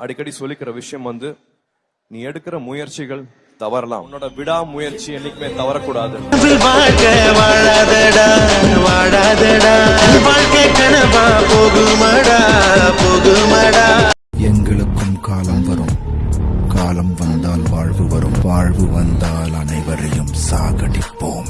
அடிக்கடி சொல்லிக்கிற விஷயம் வந்து நீ எடுக்கிற முயற்சிகள் தவறலாம். உன்னோட விடா முயற்சி என்னைக்குமே தவறக்கூடாது. எங்களுக்கும் காலம் வரும். காலம் வந்தால் வாழ்வு வரும். வாழ்வு வந்தால் அனைவரையும் சாகடிப்போம்.